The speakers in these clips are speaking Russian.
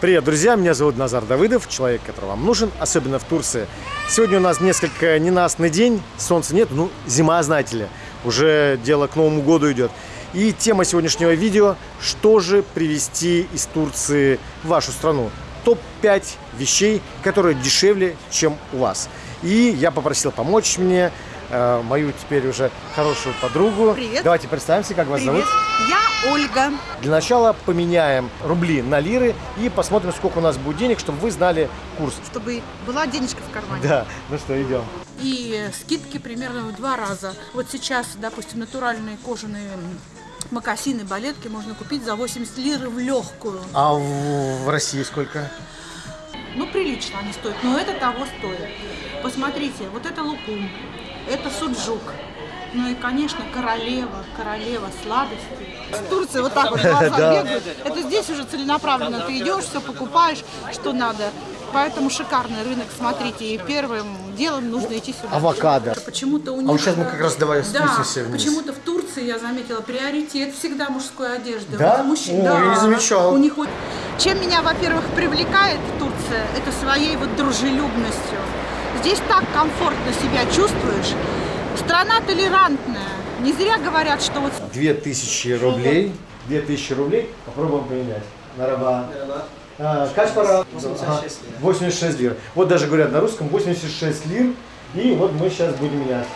Привет, друзья! Меня зовут Назар Давыдов, человек, который вам нужен, особенно в Турции. Сегодня у нас несколько ненастный день, солнца нет, ну, зима, знаете ли, уже дело к Новому году идет. И тема сегодняшнего видео – что же привезти из Турции в вашу страну? Топ-5 вещей, которые дешевле, чем у вас. И я попросил помочь мне э, мою теперь уже хорошую подругу. Привет. Давайте представимся, как вас Привет. зовут. Я Ольга. Для начала поменяем рубли на лиры и посмотрим, сколько у нас будет денег, чтобы вы знали курс. Чтобы была денежка в кармане. Да, ну что, идем. И скидки примерно в два раза. Вот сейчас, допустим, натуральные кожаные макасины, балетки можно купить за 80 лир в легкую. А в, в России сколько? Ну, прилично они стоят, но это того стоит. Посмотрите, вот это лукум, это суджук. Ну и, конечно, королева, королева сладостей. В Турции вот так вот глаза Да. бегают. Это здесь уже целенаправленно. Ты идешь, все покупаешь, что надо. Поэтому шикарный рынок, смотрите. И первым делом нужно идти сюда. Авокадо. Почему-то у них... А вот сейчас мы как раз давай да, спустимся вниз. почему-то в Турции, я заметила, приоритет всегда мужской одежды. Да? У мужчин- О, да. я не замечал. У них Чем меня, во-первых, привлекает Турция, это своей вот дружелюбностью. Здесь так комфортно себя чувствуешь. Страна толерантная. Не зря говорят, что вот 2000 рублей. 2000 рублей. Попробуем поменять. Нараба. А, Kaç para? 86 лир. 86 лир. Вот даже говорят на русском 86 лир. И вот мы сейчас будем менять.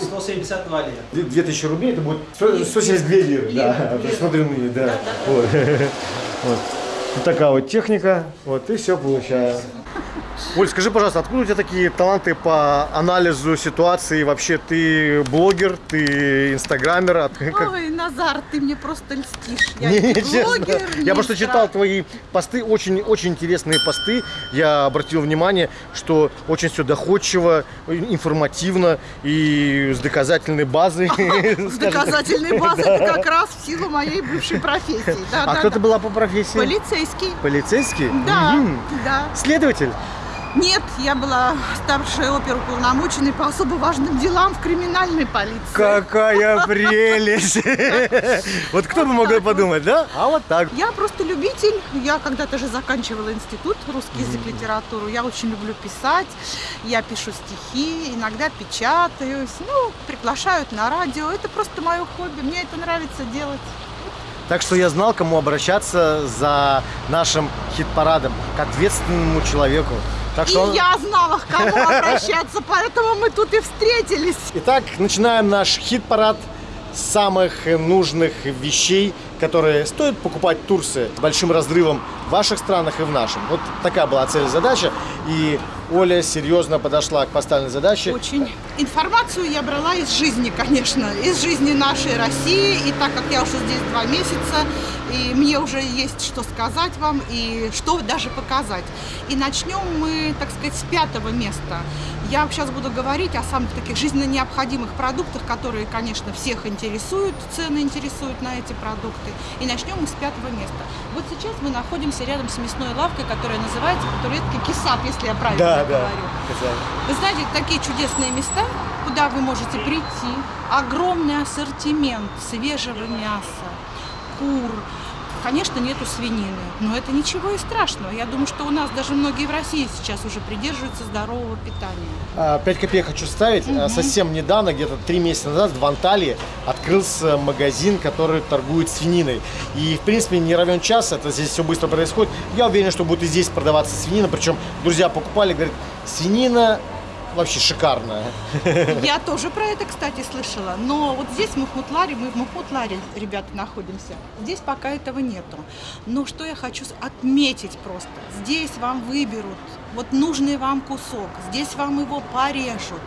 172 лира. 2000 рублей, это будет 100 172 лиры. Да, Лиры. смотрю на нее, да. Вот. Вот. Вот такая вот техника. Вот, и все получается. Оль, скажи, пожалуйста, откуда у тебя такие таланты по анализу ситуации? Вообще, ты блогер, ты инстаграмер? От- как- Ой, Назар, ты мне просто льстишь. Я Не, не блогер, Я не просто стра- читал твои посты, очень, очень интересные посты. Я обратил внимание, что очень все доходчиво, информативно и с доказательной базой. С доказательной базой это как раз в силу моей бывшей профессии. А кто ты была по профессии? Полицейский. Полицейский? Да, да. Следователь? Нет, я была старшей оперуполномоченной по особо важным делам в криминальной полиции. Какая прелесть! Вот кто бы мог подумать, да? А вот так. Я просто любитель. Я когда-то же заканчивала институт русский язык, литературу. Я очень люблю писать. Я пишу стихи, иногда печатаюсь. Ну, приглашают на радио. Это просто мое хобби. Мне это нравится делать. Так что я знал, кому обращаться за нашим хит-парадом, к ответственному человеку. Так И что он- я знала, к кому обращаться, поэтому мы тут и встретились. Итак, начинаем наш хит-парад самых нужных вещей, которые стоит покупать в Турции с большим разрывом в ваших странах и в нашем. Вот такая была цель и задача. И Оля серьезно подошла к поставленной задаче. Очень. Информацию я брала из жизни, конечно, из жизни нашей России. И так как я уже здесь два месяца, и мне уже есть что сказать вам и что даже показать. И начнем мы, так сказать, с пятого места. Я сейчас буду говорить о самых таких жизненно необходимых продуктах, которые, конечно, всех интересуют, цены интересуют на эти продукты. И начнем мы с пятого места. Вот сейчас мы находимся рядом с мясной лавкой, которая называется по-турецки кисап, если я правильно Да, да. говорю. Вы знаете, такие чудесные места, куда вы можете прийти. Огромный ассортимент свежего мяса, кур. Конечно, нету свинины, но это ничего и страшного. Я думаю, что у нас даже многие в России сейчас уже придерживаются здорового питания. А, Пять копеек хочу ставить. А, Совсем недавно, где-то три месяца назад, в Анталии открылся магазин, который торгует свининой. И, в принципе, не равен час, это здесь все быстро происходит. Я уверен, что будет и здесь продаваться свинина. Причем друзья покупали, говорят, свинина вообще шикарная. Я тоже про это, кстати, слышала. Но вот здесь в Махмутларе, мы в Махмутларе, ребята, находимся. Здесь пока этого нету. Но что я хочу отметить просто. Здесь вам выберут вот нужный вам кусок. Здесь вам его порежут,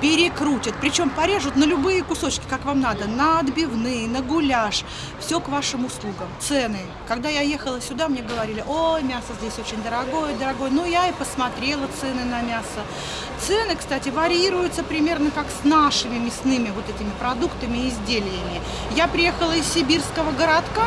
перекрутят. Причем порежут на любые кусочки, как вам надо. На отбивные, на гуляш. Все к вашим услугам. Цены. Когда я ехала сюда, мне говорили, ой, мясо здесь очень дорогое, дорогое. Ну, я и посмотрела цены на мясо. Цены, кстати, варьируются примерно как с нашими мясными вот этими продуктами и изделиями. Я приехала из сибирского городка,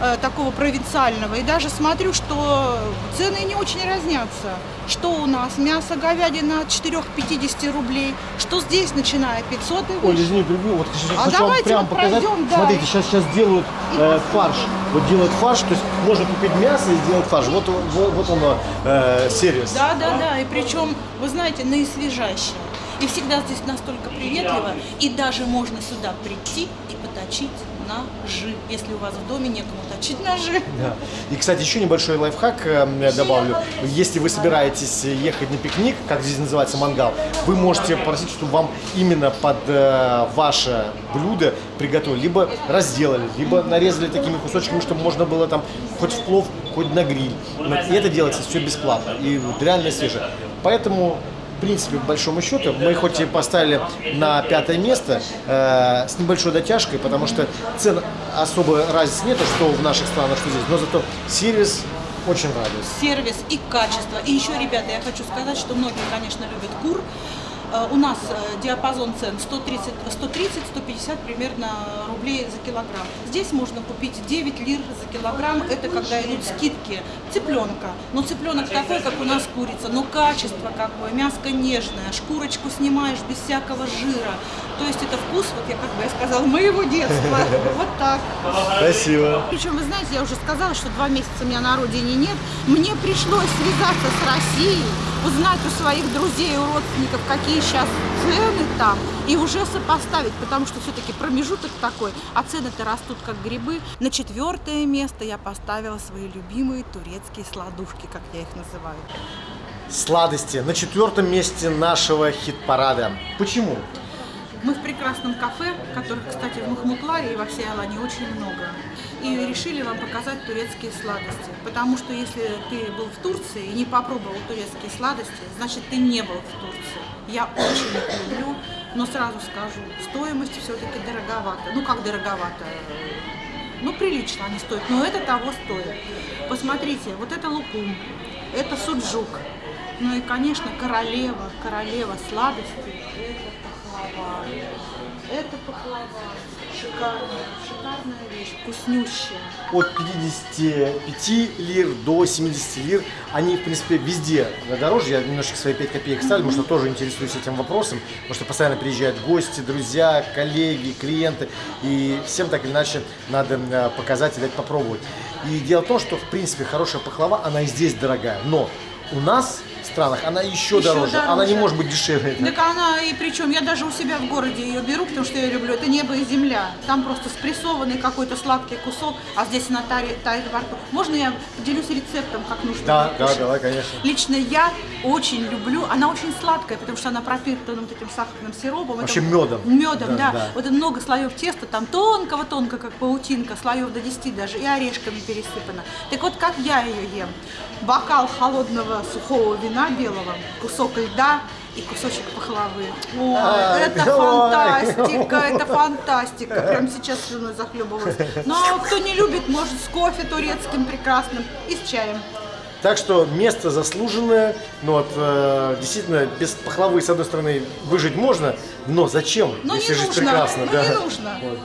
э, такого провинциального. И даже смотрю, что цены не очень разнятся. Что у нас? Мясо говядина от 4-50 рублей. Что здесь, начиная 500 и Ой, извини, перебью. Вот сейчас А хочу вам давайте прям вот показать. пройдем, да. Смотрите, сейчас, сейчас делают э, фарш. Вот делают фарш, то есть можно купить мясо и сделать фарш. Вот, вот, вот он э, сервис. Да, да, да. И причем, вы знаете, наисвежайшее. И всегда здесь настолько приветливо. И даже можно сюда прийти и поточить ножи, если у вас в доме некому точить ножи. Да. И, кстати, еще небольшой лайфхак э, я добавлю. Если вы собираетесь ехать на пикник, как здесь называется мангал, вы можете попросить, чтобы вам именно под э, ваше блюдо приготовили. Либо разделали, либо нарезали такими кусочками, чтобы можно было там хоть в плов, хоть на гриль. И это делается все бесплатно. И реально свежее. Поэтому в принципе, по большому счету, мы хоть и поставили на пятое место э, с небольшой дотяжкой, потому что цен особо разницы нету, что в наших странах, что здесь, но зато сервис очень радует. сервис и качество. И еще, ребята, я хочу сказать, что многие, конечно, любят кур. Э, У нас э, диапазон цен 130-150 примерно рублей за килограмм. Здесь можно купить 9 лир за килограмм. Это когда идут скидки цыпленка. Но цыпленок такой, как у нас курица, но качество какое, мяско нежное, шкурочку снимаешь без всякого жира. То есть это вкус, вот я как бы я сказала, моего детства. Вот так. Спасибо. Причем, вы знаете, я уже сказала, что два месяца меня на родине нет. Мне пришлось связаться с Россией, узнать у своих друзей и родственников, какие сейчас цены там, и уже сопоставить, потому что все-таки промежуток такой, а цены-то растут как грибы. На четвертое место я поставила свои любимые турецкие сладушки, как я их называю. Сладости на четвертом месте нашего хит-парада. Почему? Мы в прекрасном кафе, которых, кстати, в Махмутларе и во всей Алане очень много. И решили вам показать турецкие сладости. Потому что если ты был в Турции и не попробовал турецкие сладости, значит ты не был в Турции. Я очень их люблю, но сразу скажу, стоимость все-таки дороговато. Ну как дороговато? Ну прилично они стоят, но это того стоит. Посмотрите, вот это лукум, это суджук. Ну и, конечно, королева, королева сладостей, это пахлава. Это пахлава. Шикарная, шикарная вещь, вкуснющая. От 55 лир до 70 лир. Они, в принципе, везде дороже. Я немножко свои 5 копеек ставлю, потому что тоже интересуюсь этим вопросом. Потому что постоянно приезжают гости, друзья, коллеги, клиенты. И всем так или иначе надо э, показать и дать попробовать. И дело в том, что, в принципе, хорошая пахлава, она и здесь дорогая. Но у нас странах она еще, Еще дороже. Она не дороже. может быть дешевле. Так она, и причем я даже у себя в городе ее беру, потому что я люблю. Это небо и земля. Там просто спрессованный какой-то сладкий кусок, а здесь она тает, тает во рту. Можно я поделюсь рецептом, как нужно Да, да, давай, конечно. Лично я очень люблю, она очень сладкая, потому что она пропитана вот этим сахарным сиропом. Вообще Это- медом. Медом, Да, да. да. Вот много слоев теста, там тонкого-тонко, как паутинка, слоев до 10 даже, и орешками пересыпано. Так вот, как я ее ем? Бокал холодного сухого вина белого, кусок льда и кусочек пахлавы. Ой, это ой. фантастика, это фантастика. Прям сейчас слюной захлебываюсь. Но кто не любит, может с кофе турецким прекрасным и с чаем. Так что место заслуженное, но вот, э, действительно без пахлавы с одной стороны выжить можно, но зачем, Но если не жить нужно, прекрасно, но да? не нужно. Вот.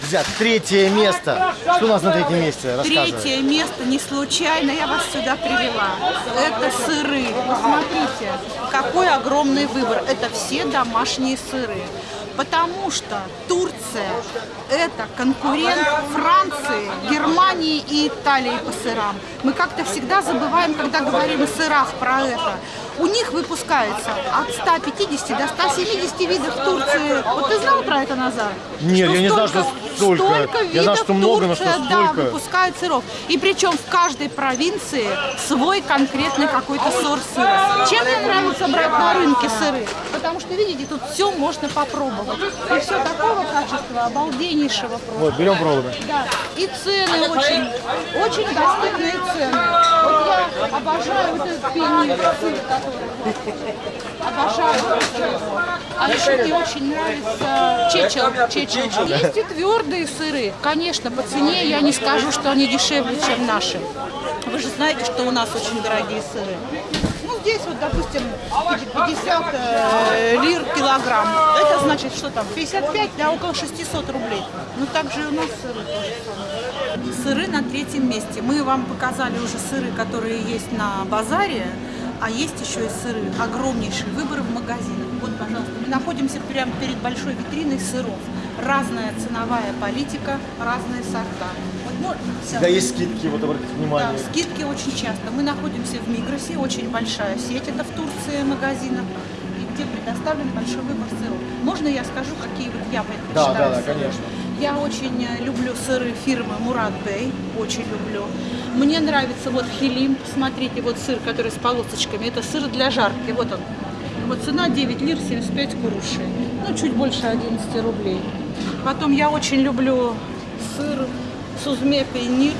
Друзья, третье место. Что у нас на третьем месте? Третье место не случайно я вас сюда привела. Это сыры. Посмотрите, какой огромный выбор. Это все домашние сыры. Потому что Турция – это конкурент Франции, Германии и Италии по сырам. Мы как-то всегда забываем, когда говорим о сырах про это. У них выпускается от 150 до 170 видов в Турции. Вот ты знал про это, Назар? Нет, я не знал, что столько. Столько Я знал, видов что много, но что Турция, да, столько. выпускают сыров. И причем в каждой провинции свой конкретный какой-то сорт сыра. Чем мне нравится брать на рынке сыры? Потому что, видите, тут все можно попробовать. И все такого качества, обалденнейшего просто. Вот, берем пробуем. Да, и цены очень, очень доступные цены. Вот я обожаю вот этот пенир, сыр. Обожаю. А еще мне очень нравится чечел. чечел. Есть и твердые сыры. Конечно, по цене я не скажу, что они дешевле, чем наши. Вы же знаете, что у нас очень дорогие сыры. Ну, здесь вот, допустим, 50 э, лир килограмм. Это значит, что там, 55, да, около 600 рублей. Ну, так же и у нас сыры тоже. Сыры на третьем месте. Мы вам показали уже сыры, которые есть на базаре, а есть еще и сыры. Огромнейший выбор в магазинах. Вот, пожалуйста, мы находимся прямо перед большой витриной сыров. Разная ценовая политика, разные сорта. Вот, ну. Всегда есть скидки, вот обратите Да, внимание. скидки очень часто. Мы находимся в Мигросе, очень большая сеть, это в Турции магазинов, где предоставлен большой выбор сыров. Можно я скажу, какие вот я предпочитаю Да, да, да, сыры? конечно. Я очень э, люблю сыры фирмы Мурат Бей, очень люблю. Мне нравится вот хилим, посмотрите, вот сыр, который с полосочками, это сыр для жарки, вот он. Вот цена 9 лир 75 курушей, ну чуть больше 11 рублей. Потом я очень люблю сыр сузме пейнир.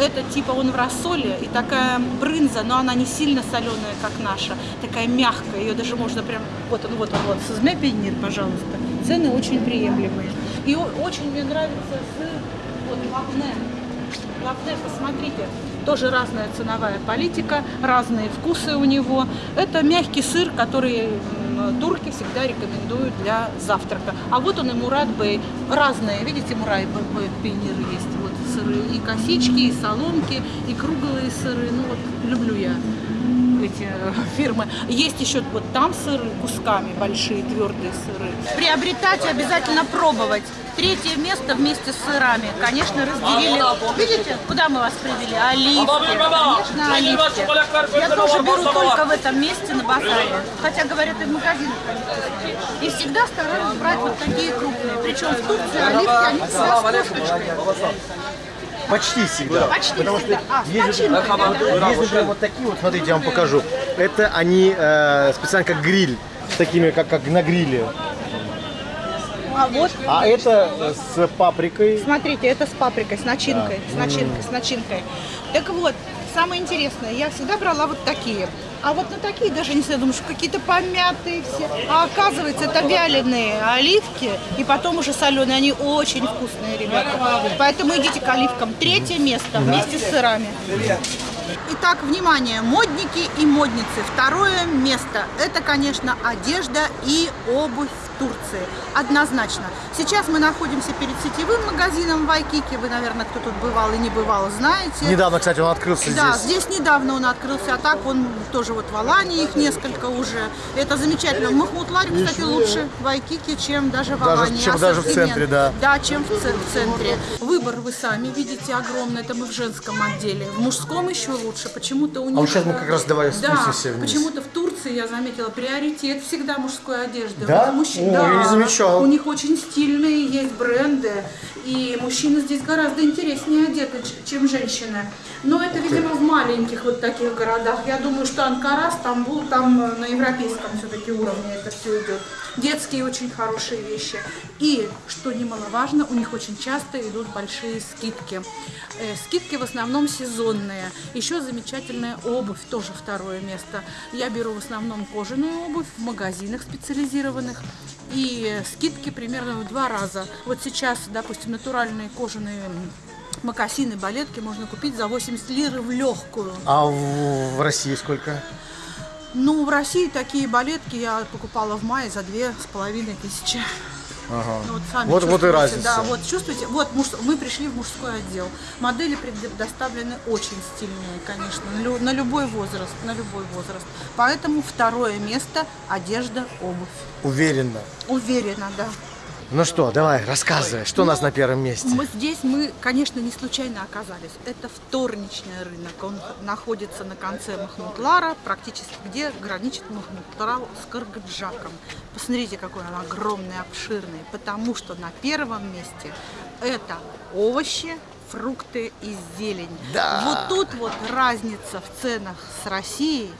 Это типа он в рассоле и такая брынза, но она не сильно соленая, как наша, такая мягкая, ее даже можно прям, вот он, вот он, вот, сузме пейнир, пожалуйста. Цены очень приемлемые. И очень мне нравится сыр, вот, лапне. Лапне, посмотрите, тоже разная ценовая политика, разные вкусы у него. Это мягкий сыр, который турки всегда рекомендуют для завтрака. А вот он и Мурат Бей. Разные, видите, Мурат Бей пионеры есть. Вот сыры и косички, и соломки, и круглые сыры. Ну вот люблю я эти э, фирмы. Есть еще вот там сыры кусками, большие твердые сыры. Приобретать обязательно пробовать. Третье место вместе с сырами, конечно, разделили. Видите, куда мы вас привели? Оливки. Конечно, оливки. Я тоже беру только в этом месте на базаре. Хотя, говорят, и в магазинах. И всегда стараюсь брать вот такие крупные. Причем в Турции оливки, они всегда с косточкой. Почти всегда. Почти Потому всегда. что А, есть, да, да. например, вот такие вот, смотрите, я вам покажу. Это они э, специально как гриль, с такими, как, как на гриле. А вот А это с паприкой. Смотрите, это с паприкой, с начинкой, с начинкой, с начинкой. Так вот, самое интересное, я всегда брала вот такие. А вот на такие даже не знаю, думаю, что какие-то помятые все. А оказывается, это вяленые оливки, и потом уже соленые. Они очень вкусные, ребята. Поэтому идите к оливкам. Третье место вместе с сырами. Итак, внимание, модники и модницы. Второе место – это, конечно, одежда и обувь Турции. Однозначно. Сейчас мы находимся перед сетевым магазином в Айкике. Вы, наверное, кто тут бывал и не бывал, знаете. Недавно, кстати, он открылся Да, здесь. здесь недавно он открылся, а так он тоже вот в Алании их несколько уже. Это замечательно. В Махмутларе, кстати, лучше в Айкике, чем даже в Даже- Алании. чем даже в центре, да. Да, чем в, в центре. Выбор вы сами видите огромный, это мы в женском отделе. В мужском еще лучше. Почему-то у них... А вот сейчас мы как раз давай Да, спустимся вниз. почему-то в Турции, я заметила, приоритет всегда мужской одежды. Да? Мужчин- О, да. я не замечал. У них очень стильные есть бренды, и мужчины здесь гораздо интереснее одеты, чем женщины. Но это, видимо, в маленьких вот таких городах. Я думаю, что Анкара, Стамбул, там э, на европейском все-таки уровне это все идет. Детские очень хорошие вещи. И, что немаловажно, у них очень часто идут большие скидки. Э, скидки в основном сезонные. Еще замечательная обувь, тоже второе место. Я беру в основном кожаную обувь в магазинах специализированных. И скидки примерно в два раза. Вот сейчас, допустим, натуральные кожаные м, мокасины, балетки можно купить за 80 лир в легкую. А в, в России сколько? Ну, в России такие балетки я покупала в мае за две с половиной тысячи. Ага. Ну, Вот, сами Вот- вот и разница. Да, вот чувствуете. Вот муж- мы пришли в мужской отдел. Модели предоставлены очень стильные, конечно, на, лю- на любой возраст, на любой возраст. Поэтому второе место – одежда, обувь. Уверенно. Уверена, да. Ну что, давай, рассказывай, что у нас на первом месте? Мы здесь мы, конечно, не случайно оказались. Это вторничный рынок. Он находится на конце Махмутлара, практически где граничит Махмутлара с Кыргыджаком. Посмотрите, какой он огромный, обширный. Потому что на первом месте это овощи, фрукты и зелень. Да. Вот тут вот разница в ценах с Россией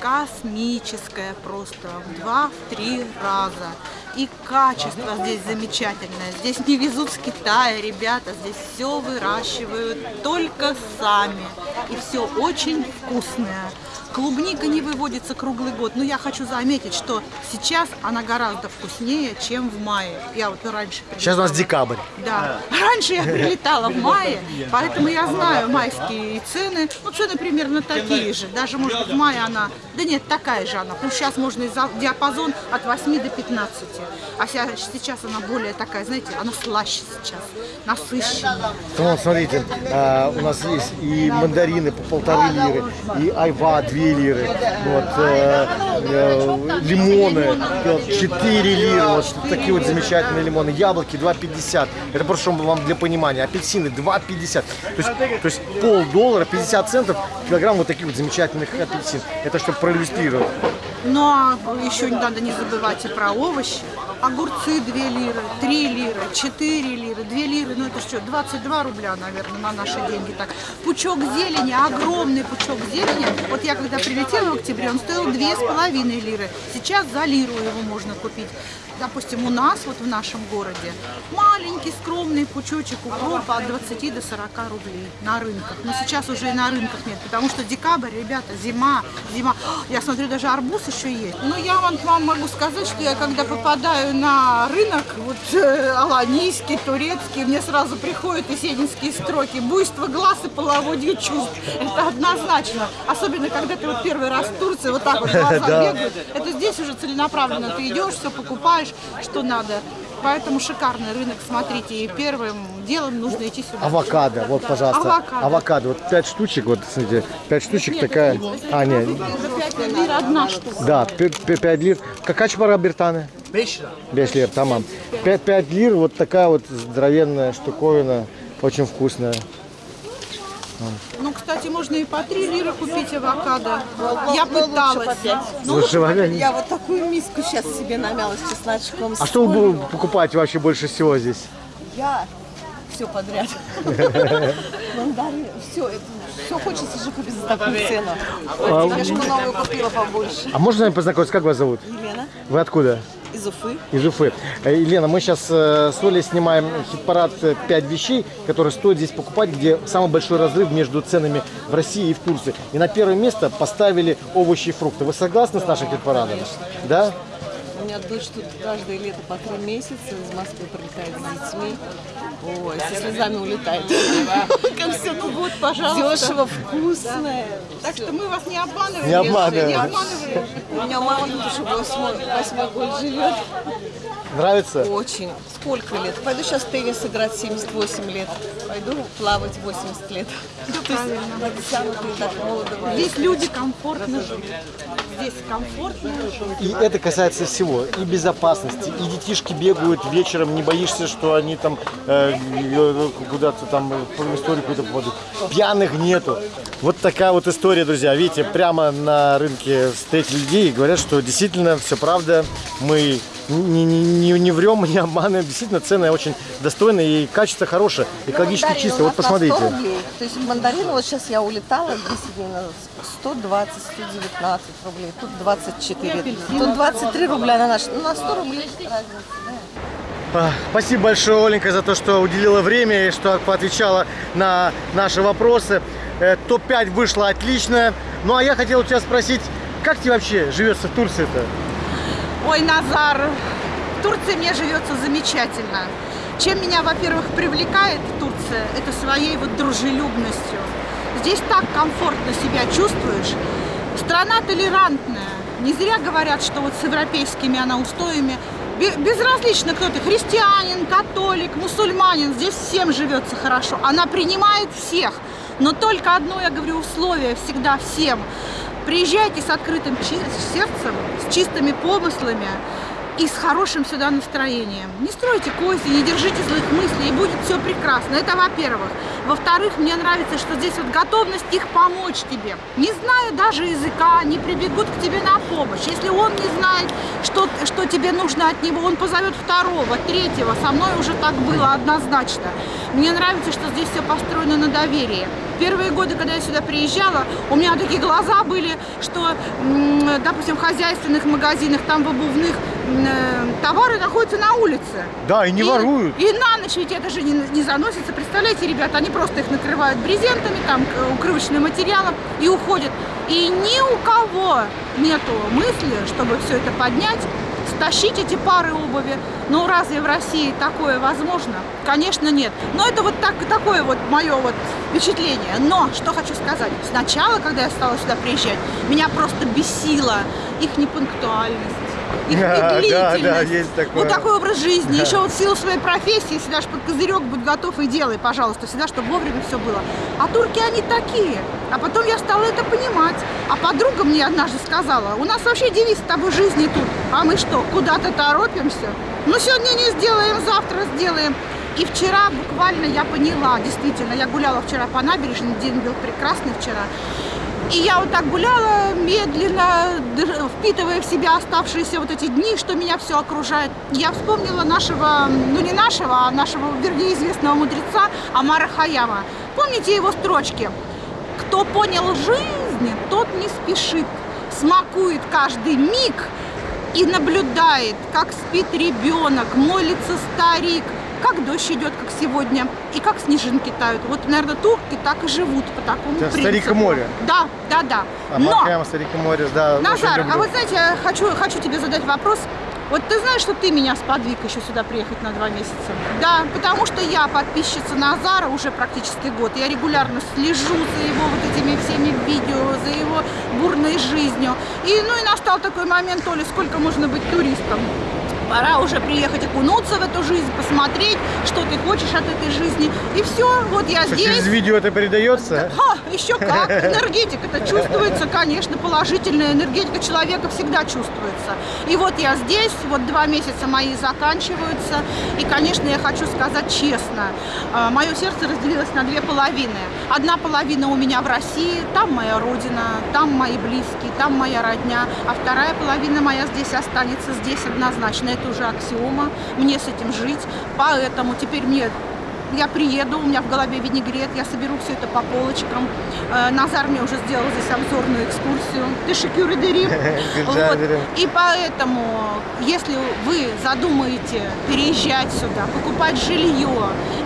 космическая просто в два-три раза. И качество здесь замечательное. Здесь не везут с Китая, ребята. Здесь все выращивают только сами. И все очень вкусное. Клубника не выводится круглый год, но я хочу заметить, что сейчас она гораздо вкуснее, чем в мае. Я вот раньше прилетала. Сейчас у нас декабрь. Да. Раньше я прилетала в мае, поэтому я знаю майские цены. Ну, цены примерно такие же. Даже, может быть, в мае она... Да нет, такая же она. Ну, сейчас можно диапазон от 8 до 15. А сейчас она более такая, знаете, она слаще сейчас, насыщенная. Ну, смотрите, а, у нас есть и мандарины по полторы лиры, и айва 2 Лиры, вот, э, э, лимоны, 4 лиры, вот такие вот замечательные лимоны, яблоки 2,50, это просто чтобы вам для понимания, апельсины 2,50, то есть, то есть пол доллара, 50 центов, килограмм вот таких вот замечательных апельсин, это чтобы проиллюстрировать. Но еще не надо не забывать и про овощи. Огурцы 2 лиры, 3 лиры, 4 лиры, 2 лиры, ну это что, 22 рубля, наверное, на наши деньги так. Пучок зелени, огромный пучок зелени. Вот я когда прилетела в октябре, он стоил 2,5 лиры. Сейчас за лиру его можно купить. Допустим, у нас, вот в нашем городе, маленький скромный пучочек укропа от 20 до 40 рублей на рынках. Но сейчас уже и на рынках нет, потому что декабрь, ребята, зима, зима. Я смотрю, даже арбуз еще есть. Но я вам, вам могу сказать, что я когда попадаю на рынок, вот э, аланийский, турецкий, мне сразу приходят есенинские строки. Буйство глаз и половодье чувств. Это однозначно. Особенно, когда ты вот первый раз в Турции, вот так вот глаза бегают. Это здесь уже целенаправленно. Ты идешь, все покупаешь, что надо. Поэтому шикарный рынок, смотрите. И первым делом нужно идти сюда. Авокадо, вот, пожалуйста, Авокадо. авокадо, вот 5 штучек, вот, смотрите, 5 штучек Нет, такая, это- а, нет, За 5 лир одна штука. Да, 5 лир. Какая пара Бертаны? 5 лир, тамам. 5, 5 лир, вот такая вот здоровенная штуковина, очень вкусная. Ну, кстати, можно и по 3 лиры купить авокадо. Я пыталась. Ну, Я вот такую миску сейчас себе намяла с чесночком. а что вы покупаете вообще больше всего здесь? Я все подряд. Мандарин, все, все хочется же купить за такую цену. Тележку новую купила побольше. А можно с вами познакомиться, как вас зовут? Елена Вы откуда? Из Уфы. Из Уфы. Э, Елена, мы сейчас с Олей снимаем хит-парад 5 вещей, которые стоит здесь покупать, где самый большой разрыв между ценами в России и в Турции. И на первое место поставили овощи и фрукты. Вы согласны с нашим хит-парадом? Да? У меня дочь тут каждое лето по три месяца из Москвы прилетает с детьми. Ой, со слезами улетает. как все, ну вот, пожалуйста. Дешево, вкусное. Так что мы вас не обманываем. Не обманываем. У меня мама тут уже восьмой, восьмой год живет. Нравится? Очень. Сколько лет? Пойду сейчас теннис играть 78 лет. Пойду плавать 80 лет. Есть натянутые так молодо. Здесь люди комфортно живут. Здесь комфортно. И это касается всего. И безопасности, и детишки бегают вечером, не боишься, что они там э, э, куда-то там э, в историю какую-то попадут. Пьяных нету. Вот такая вот история, друзья. Видите, прямо на рынке встретили людей и говорят, что действительно все правда. Мы не, не, не, не врем, не обманываем. Действительно, цены очень достойные и качество хорошее, экологически Мандарин чисто. Вот нас на 100 посмотрите. рублей. То есть мандарин, вот сейчас я улетала 10 дней назад, 120, 119 рублей, тут 24, тут 23 рубля на наш, ну на 100 рублей разница, да. А, Спасибо большое, Оленька, за то, что уделила время и что поотвечала на наши вопросы. Э, Топ-5 вышло отлично. Ну, а я хотел у тебя спросить, как тебе вообще живется в Турции-то? Ой, Назар, в Турции мне живется замечательно. Чем меня, во-первых, привлекает Турция, это своей вот дружелюбностью. Здесь так комфортно себя чувствуешь. Страна толерантная. Не зря говорят, что вот с европейскими она устоями. Бе- Безразлично, кто ты, христианин, католик, мусульманин, здесь всем живется хорошо. Она принимает всех. Но только одно, я говорю, условие всегда всем. Приезжайте с открытым сердцем, с чистыми помыслами и с хорошим сюда настроением. Не стройте козни, не держите злых мыслей, и будет все прекрасно. Это во-первых. Во-вторых, мне нравится, что здесь вот готовность их помочь тебе. Не зная даже языка, они прибегут к тебе на помощь. Если он не знает, что, что тебе нужно от него, он позовет второго, третьего. Со мной уже так было однозначно. Мне нравится, что здесь все построено на доверии. Первые годы, когда я сюда приезжала, у меня такие глаза были, что, допустим, в хозяйственных магазинах, там в обувных, товары находятся на улице. Да, и не воруют. И на ночь ведь это же не, не заносится. Представляете, ребята, они просто их накрывают брезентами, там, укрывочным материалом и уходят. И ни у кого нету мысли, чтобы все это поднять, стащить эти пары обуви. Ну, разве в России такое возможно? Конечно, нет. Но это вот так, такое вот мое вот впечатление. Но, что хочу сказать. Сначала, когда я стала сюда приезжать, меня просто бесила их непунктуальность. Их Да, да, да, есть такое. Вот такой образ жизни. Еще вот в силу своей профессии всегда ж под козырек будь готов и делай, пожалуйста, всегда, чтобы вовремя все было. А турки, они такие. А потом я стала это понимать. А подруга мне однажды сказала, у нас вообще девиз с тобой жизни тут. А мы что, куда-то торопимся? Ну, сегодня не сделаем, завтра сделаем. И вчера буквально я поняла, действительно, я гуляла вчера по набережной, день был прекрасный вчера. И я вот так гуляла медленно, впитывая в себя оставшиеся вот эти дни, что меня все окружает. Я вспомнила нашего, ну не нашего, а нашего, вернее, известного мудреца Амара Хаяма. Помните его строчки? Кто понял жизнь, тот не спешит, смакует каждый миг и наблюдает, как спит ребенок, молится старик, как дождь идет, как сегодня, и как снежинки тают. Вот, наверное, турки так и живут по такому Это принципу. «Старик море». Да, да, да. А Но, Махаям, Старик море, да. Назар, а вот знаете, я хочу, хочу тебе задать вопрос. Вот ты знаешь, что ты меня сподвиг еще сюда приехать на два месяца? Да, потому что я подписчица Назара уже практически год. Я регулярно слежу за его вот этими всеми видео, за его бурной жизнью. И, ну и настал такой момент, то ли сколько можно быть туристом. Пора уже приехать окунуться в эту жизнь, посмотреть, что ты хочешь от этой жизни. И все, вот я Что, здесь. Через видео это передается? Ха, еще как, энергетика, это чувствуется, конечно, положительная энергетика человека всегда чувствуется. И вот я здесь, вот два месяца мои заканчиваются, и, конечно, я хочу сказать честно, э, мое сердце разделилось на две половины. Одна половина у меня в России, там моя родина, там мои близкие, там моя родня, а вторая половина моя здесь останется, здесь однозначно, это уже аксиома, мне с этим жить, поэтому теперь мне я приеду, у меня в голове винегрет, я соберу все это по полочкам. Э, Назар мне уже сделал здесь обзорную экскурсию. Ты шикюры дырим. Вот. И поэтому, если вы задумаете переезжать сюда, покупать жилье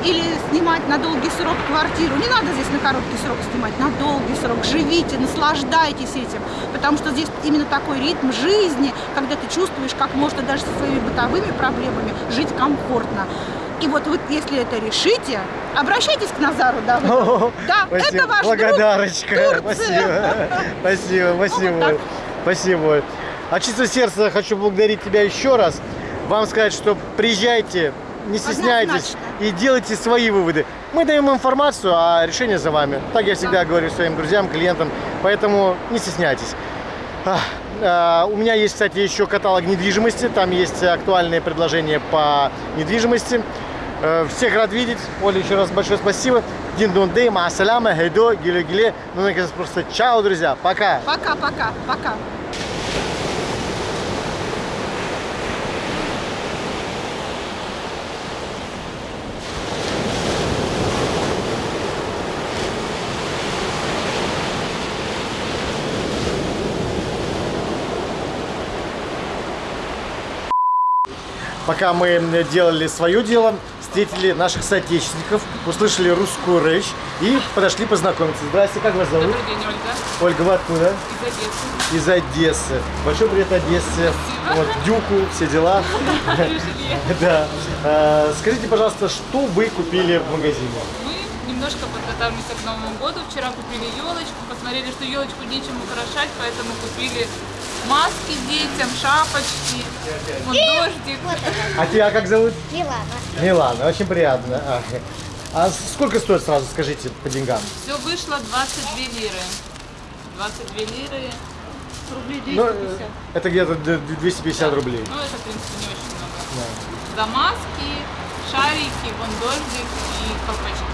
или снимать на долгий срок квартиру, не надо здесь на короткий срок снимать, на долгий срок, живите, наслаждайтесь этим, потому что здесь именно такой ритм жизни, когда ты чувствуешь, как можно даже со своими бытовыми проблемами жить комфортно. И вот вы, если это решите, обращайтесь к Назару, да, вы- да, Спасибо. это ваш друг Благодарочка. Спасибо. Спасибо, спасибо. вот. Спасибо. От чистого сердца хочу благодарить тебя еще раз. Вам сказать, что приезжайте, не стесняйтесь Однозначно. и делайте свои выводы. Мы даем информацию, а решение за вами. Так я всегда говорю своим друзьям, клиентам. Поэтому не стесняйтесь. А, У меня есть, кстати, еще каталог недвижимости. Там есть актуальные предложения по недвижимости. Э, Всех рад видеть. Оля, еще раз большое спасибо. Диндун дей, маасаляма, хейдо, гиле гиле. Ну, наконец, просто чао, друзья. Пока. Пока-пока, пока. Пока мы делали свое дело, встретили наших соотечественников, услышали русскую речь и подошли познакомиться. Здрасте, как вас зовут? Добрый день, Ольга. Ольга, вы откуда? Из Одессы. Из Одессы. Большой привет Одессе. Вот, Дюку, все дела. Да. Э, Скажите, пожалуйста, что вы купили в магазине? Мы немножко подготавливаемся к Новому году. Вчера купили елочку, посмотрели, что елочку нечем украшать, поэтому купили маски детям, шапочки, вот дождик. А тебя как зовут? Милана. Милана, очень приятно. А, а сколько стоит сразу, скажите, по деньгам? Все вышло 22 лиры. 22 лиры. Рублей Ну, э, это где-то д- 250 рублей. Ну, это, в принципе, не очень много. За маски, шарики, вон дождик и колпачки.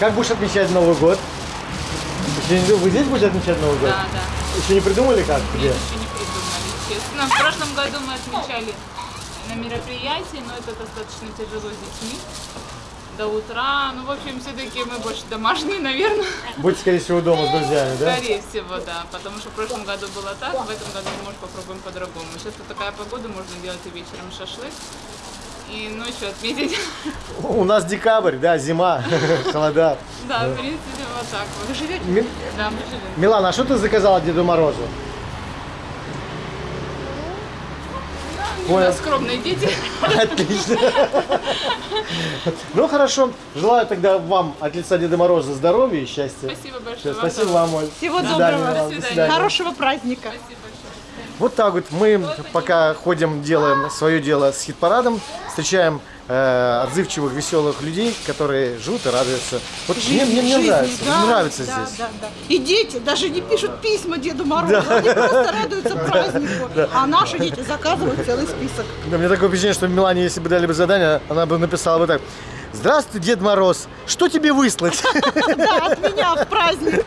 Как будешь отмечать Новый год? Вы здесь будете отмечать Новый год? Да, да. Еще не придумали как? Где? Нет, еще не придумали, честно. В прошлом году мы отмечали на мероприятии, но это достаточно тяжело с детьми. до утра. Ну, в общем, все-таки мы больше домашние, наверное. Будете, скорее всего, дома с друзьями, да? Скорее всего, да. Потому что в прошлом году было так, в этом году, может, попробуем по-другому. Сейчас вот такая погода, можно делать и вечером шашлык, и ночью отметить. У нас декабрь, да, зима, холода. Да, в принципе, вот так вот. Вы живете? Да, мы живем. Милана, а что ты заказала Деду Морозу? У Понял. скромные дети. Отлично. Ну хорошо. Желаю тогда вам от лица Деда Мороза здоровья и счастья. Спасибо большое. Спасибо вам, Оль. Всего доброго. Хорошего праздника. Спасибо большое. Вот так вот мы пока ходим, делаем свое дело с хит-парадом, встречаем э, отзывчивых, веселых людей, которые живут и радуются. Вот мне, мне, мне Жизни, нравится, да, мне нравится да, здесь. Да, да. И дети даже не пишут письма Деду Морозу, они просто радуются празднику. А наши дети заказывают целый список. Да, мне такое впечатление, что Милане, если бы дали бы задание, она бы написала бы так. Здравствуй, Дед Мороз, что тебе выслать? Да, от меня в праздник.